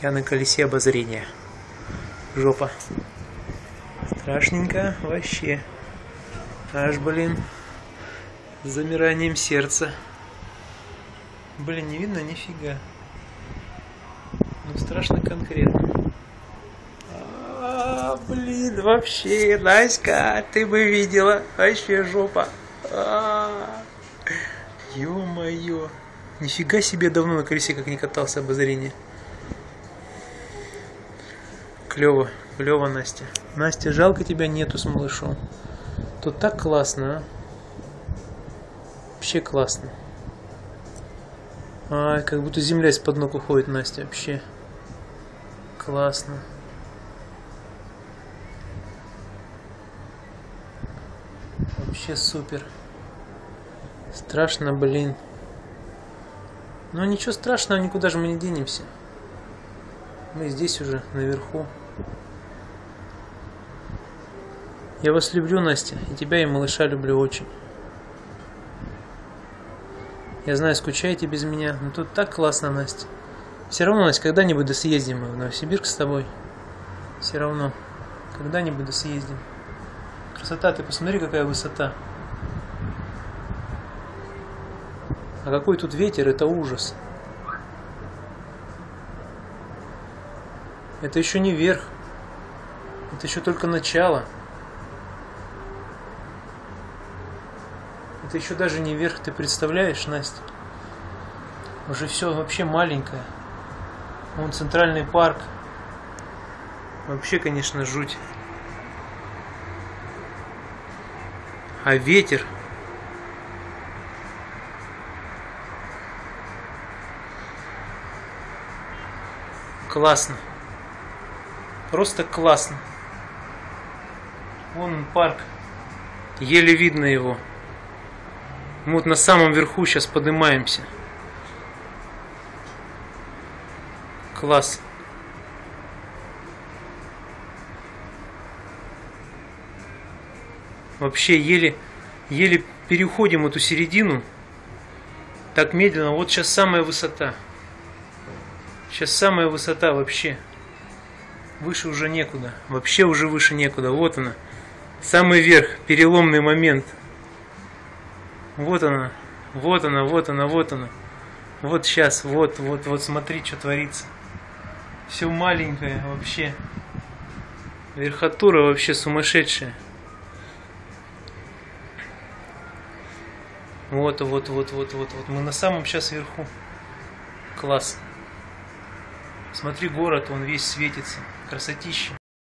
Я на колесе обозрения. Жопа. Страшненько вообще. Аж, блин. С замиранием сердца. Блин, не видно нифига. Ну страшно конкретно. А, блин, вообще, Наська, ты бы видела. Вообще жопа. А, Ё-моё. Нифига себе давно на колесе как не катался обозрение. Клево, клево, Настя. Настя, жалко тебя нету с малышом. Тут так классно, а? Вообще классно. Ай, как будто земля из-под ног уходит, Настя, вообще. Классно. Вообще супер. Страшно, блин. Но ничего страшного, никуда же мы не денемся. Мы здесь уже, наверху. Я вас люблю, Настя, и тебя, и малыша люблю очень. Я знаю, скучаете без меня, но тут так классно, Настя. Все равно, Настя, когда-нибудь да съездим мы в Новосибирск с тобой. Все равно. Когда-нибудь да съездим. Красота, ты посмотри, какая высота. А какой тут ветер, это ужас. Это еще не верх. Это еще только начало. Это еще даже не верх, ты представляешь, Настя? Уже все вообще маленькое. Вон центральный парк. Вообще, конечно, жуть. А ветер. Классно. Просто классно. Вон он парк. Еле видно его. Мы вот на самом верху сейчас поднимаемся. Класс. Вообще еле, еле переходим эту середину. Так медленно. Вот сейчас самая высота. Сейчас самая высота вообще. Выше уже некуда. Вообще уже выше некуда. Вот она. Самый верх. Переломный момент. Вот она. Вот она, вот она, вот она. Вот сейчас, вот, вот, вот смотри, что творится. Все маленькое вообще. Верхотура вообще сумасшедшая. Вот, вот, вот, вот, вот, вот. Мы на самом сейчас верху. Класс. Смотри, город, он весь светится. Красотища.